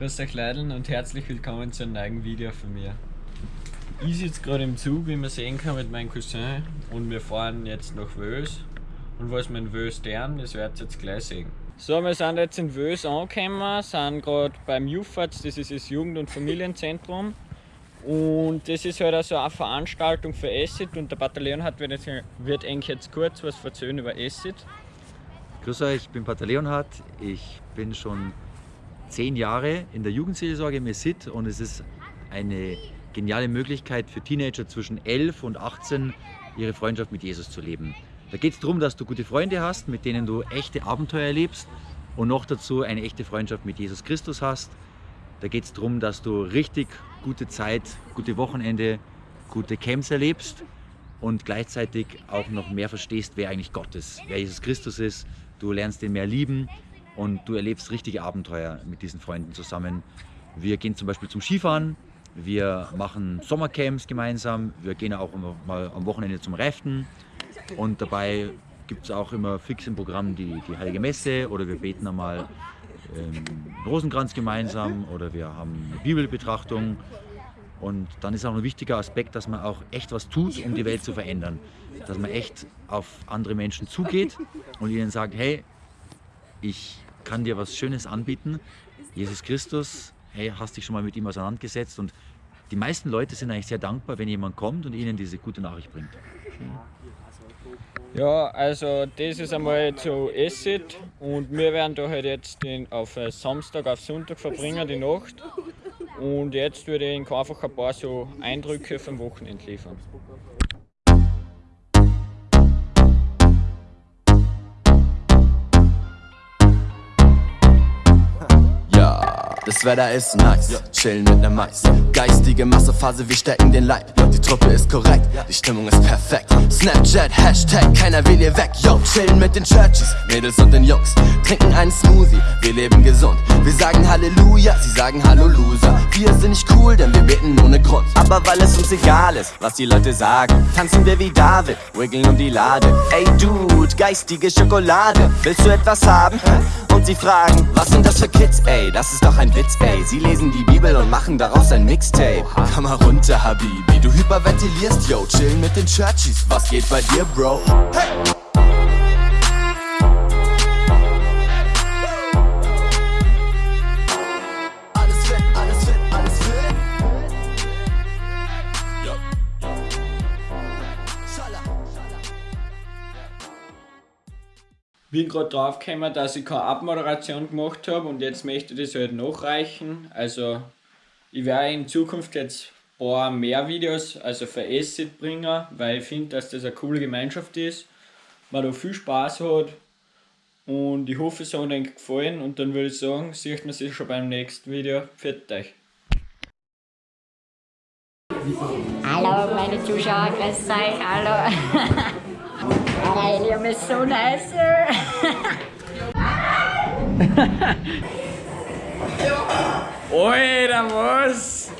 Grüß euch Leute und herzlich willkommen zu einem neuen Video von mir. Ich sitze gerade im Zug, wie man sehen kann, mit meinem Cousin und wir fahren jetzt nach Wös. Und was wir in Wös tun, das werdet ihr jetzt gleich sehen. So, wir sind jetzt in Wös angekommen, sind gerade beim UFATS, das ist das Jugend- und Familienzentrum. Und das ist halt also eine Veranstaltung für Acid und der Bataillon hat wird, jetzt, wird eigentlich jetzt kurz was erzählen über Acid. Grüß euch, ich bin Pater Leonhard. Ich bin schon zehn Jahre in der Jugendseelsorge im und es ist eine geniale Möglichkeit für Teenager zwischen 11 und 18 ihre Freundschaft mit Jesus zu leben. Da geht es darum, dass du gute Freunde hast, mit denen du echte Abenteuer erlebst und noch dazu eine echte Freundschaft mit Jesus Christus hast. Da geht es darum, dass du richtig gute Zeit, gute Wochenende, gute Camps erlebst und gleichzeitig auch noch mehr verstehst, wer eigentlich Gott ist, wer Jesus Christus ist. Du lernst ihn mehr lieben und du erlebst richtige Abenteuer mit diesen Freunden zusammen. Wir gehen zum Beispiel zum Skifahren, wir machen Sommercamps gemeinsam, wir gehen auch mal am Wochenende zum Raften und dabei gibt es auch immer fix im Programm die, die Heilige Messe oder wir beten einmal ähm, Rosenkranz gemeinsam oder wir haben eine Bibelbetrachtung und dann ist auch ein wichtiger Aspekt, dass man auch echt was tut, um die Welt zu verändern. Dass man echt auf andere Menschen zugeht und ihnen sagt, hey, ich kann dir was Schönes anbieten. Jesus Christus, hey, hast dich schon mal mit ihm auseinandergesetzt und die meisten Leute sind eigentlich sehr dankbar, wenn jemand kommt und ihnen diese gute Nachricht bringt. Ja, also das ist einmal zu Acid und wir werden da halt jetzt den auf Samstag auf Sonntag verbringen, die Nacht. Und jetzt würde ich Ihnen einfach ein paar so Eindrücke vom Wochenende liefern. Das Wetter ist nice, chillen mit nem Mais. Geistige Massephase, wir stecken den Leib. Die Truppe ist korrekt, die Stimmung ist perfekt. Snapchat, Hashtag, keiner will hier weg. Yo, chillen mit den Churchies, Mädels und den Jungs. Trinken einen Smoothie, wir leben gesund. Wir sagen Halleluja, sie sagen Hallo Loser. Wir sind nicht cool, denn wir beten ohne Grund. Aber weil es uns egal ist, was die Leute sagen, tanzen wir wie David, wiggeln um die Lade. Ey Dude, geistige Schokolade, willst du etwas haben? Und sie fragen, was sind das für Kids, ey? Das ist doch ein Witz, ey. Sie lesen die Bibel und machen daraus ein Mixtape. Komm mal runter, Habibi, du hyperventilierst, yo. Chillen mit den Churchies, was geht bei dir, Bro? Hey! Bin gerade draufgekommen, dass ich keine Abmoderation gemacht habe und jetzt möchte ich das halt nachreichen. Also ich werde in Zukunft jetzt ein paar mehr Videos, also für Acid bringen, weil ich finde, dass das eine coole Gemeinschaft ist, man da viel Spaß hat und ich hoffe, es hat euch gefallen und dann würde ich sagen, sieht man sich schon beim nächsten Video. Pfiat euch! Hallo meine Zuschauer, grüß euch, hallo! Ele é meu so nicer. Oi, Ramos!